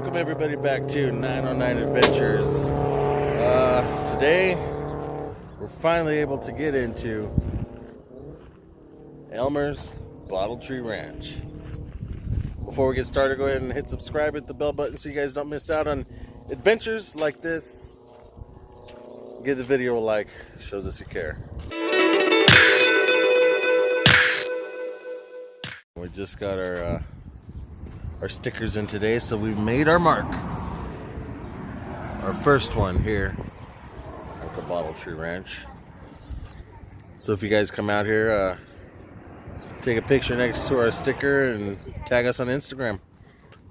Welcome everybody back to 909 Adventures. Uh, today, we're finally able to get into Elmer's Bottle Tree Ranch. Before we get started, go ahead and hit subscribe, hit the bell button so you guys don't miss out on adventures like this. Give the video a like, shows us you care. We just got our uh, our stickers in today, so we've made our mark. Our first one here at the Bottle Tree Ranch. So if you guys come out here, uh, take a picture next to our sticker and tag us on Instagram.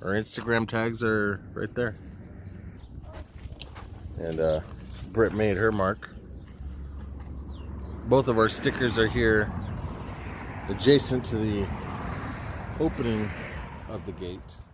Our Instagram tags are right there. And uh, Britt made her mark. Both of our stickers are here adjacent to the opening of the gate.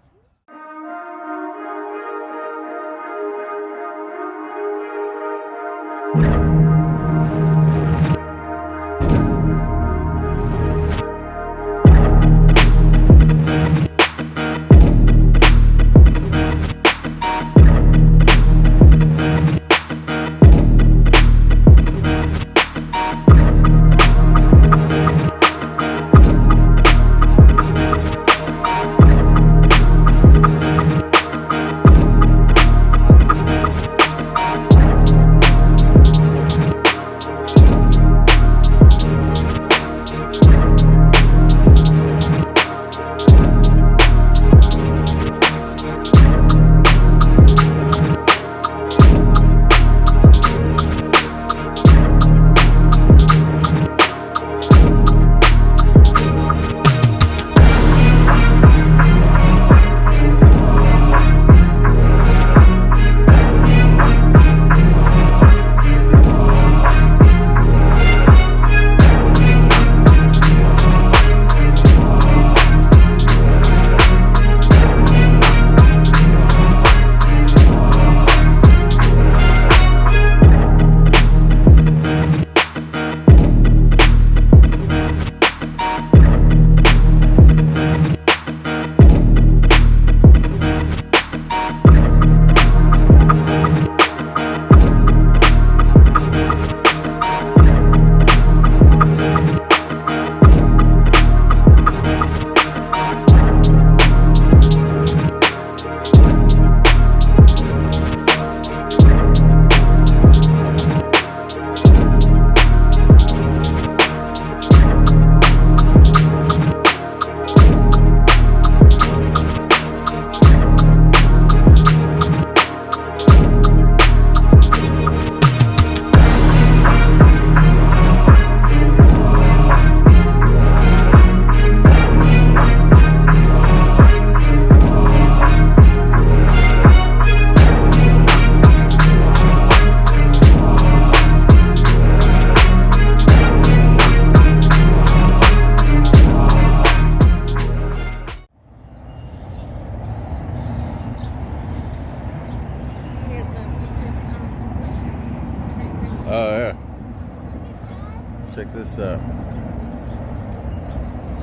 Check this out.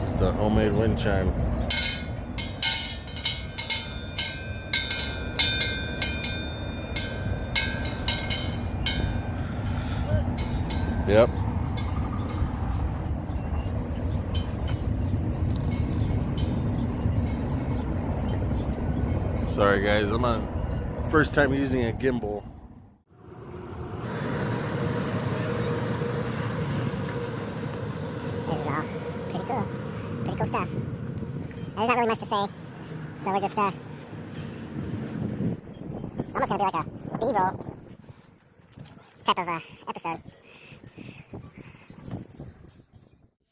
Just a homemade wind chime. Yep. Sorry guys, I'm on first time using a gimbal. This is all pretty cool. Pretty cool stuff. There's not really much to say, so we're just uh, almost gonna be like a B-roll type of uh, episode.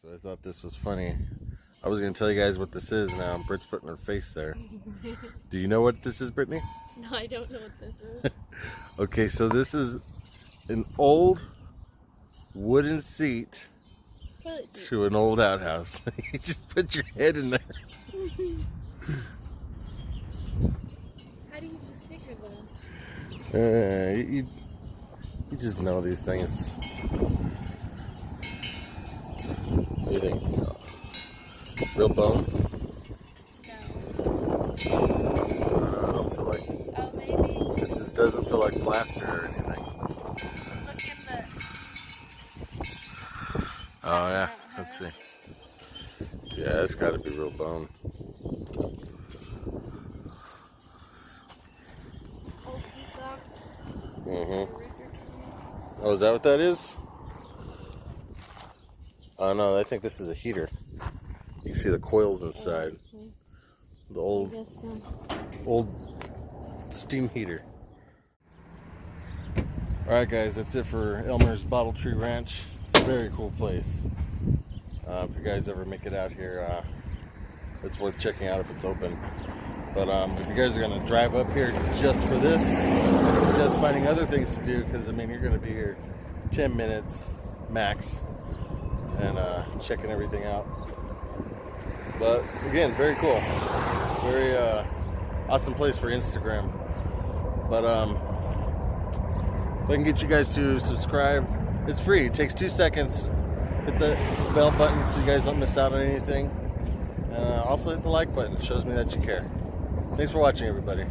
So I thought this was funny. I was gonna tell you guys what this is now. Britt's putting her face there. Do you know what this is, Brittany? No, I don't know what this is. Okay, so this is an old wooden seat Toilet seat. to an old outhouse. you just put your head in there. How do you just sticker them? Uh, you, you- you just know these things. What do you think? Real bone? No. Uh, I don't feel like Oh, maybe. it just doesn't feel like plaster or anything. Look in the. Oh yeah, let's see. Yeah, it's got to be real bone. Mm-hmm. Oh, is that what that is? Oh no, I think this is a heater. You can see the coils inside. The old old steam heater. Alright guys, that's it for Elmer's Bottle Tree Ranch. Very cool place. Uh, if you guys ever make it out here, uh, it's worth checking out if it's open. But um, if you guys are going to drive up here just for this, I suggest finding other things to do because I mean you're going to be here 10 minutes max and uh, checking everything out. But again, very cool, very uh, awesome place for Instagram. But um, if I can get you guys to subscribe, it's free. It takes two seconds. Hit the bell button so you guys don't miss out on anything. Uh, also hit the like button. It shows me that you care. Thanks for watching, everybody.